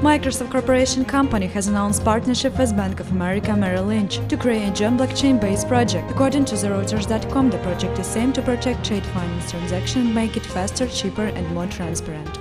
Microsoft Corporation Company has announced partnership with Bank of America Merrill Lynch to create a joint blockchain-based project. According to the Reuters.com, the project is aimed to protect trade finance transactions make it faster, cheaper and more transparent.